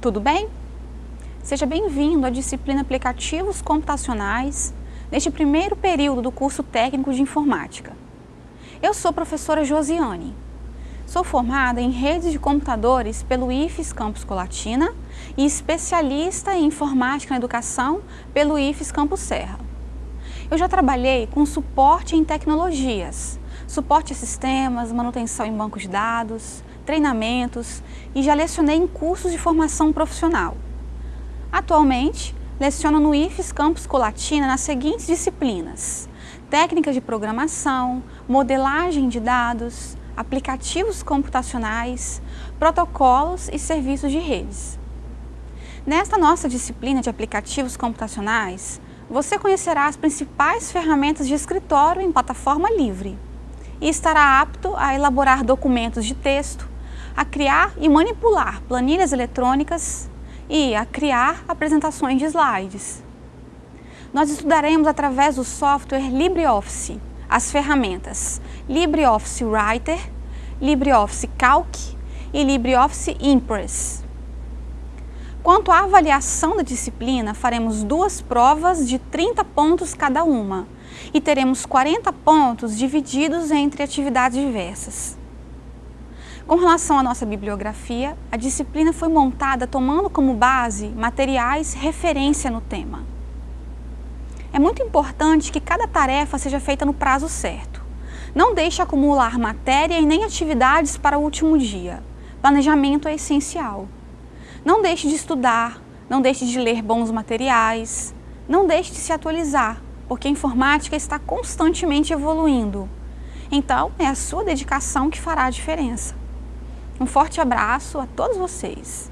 tudo bem? Seja bem-vindo à disciplina Aplicativos Computacionais, neste primeiro período do curso técnico de Informática. Eu sou professora Josiane. Sou formada em redes de computadores pelo IFES Campus Colatina e especialista em Informática na Educação pelo IFES Campus Serra. Eu já trabalhei com suporte em tecnologias, suporte a sistemas, manutenção em bancos de dados, treinamentos e já lecionei em cursos de formação profissional. Atualmente, leciono no IFES Campus Colatina nas seguintes disciplinas. Técnicas de programação, modelagem de dados, aplicativos computacionais, protocolos e serviços de redes. Nesta nossa disciplina de aplicativos computacionais, você conhecerá as principais ferramentas de escritório em plataforma livre e estará apto a elaborar documentos de texto, a criar e manipular planilhas eletrônicas e a criar apresentações de slides. Nós estudaremos através do software LibreOffice as ferramentas LibreOffice Writer, LibreOffice Calc e LibreOffice Impress. Quanto à avaliação da disciplina, faremos duas provas de 30 pontos cada uma e teremos 40 pontos divididos entre atividades diversas. Com relação à nossa bibliografia, a disciplina foi montada tomando como base materiais referência no tema. É muito importante que cada tarefa seja feita no prazo certo. Não deixe acumular matéria e nem atividades para o último dia. Planejamento é essencial. Não deixe de estudar, não deixe de ler bons materiais, não deixe de se atualizar, porque a informática está constantemente evoluindo. Então, é a sua dedicação que fará a diferença. Um forte abraço a todos vocês.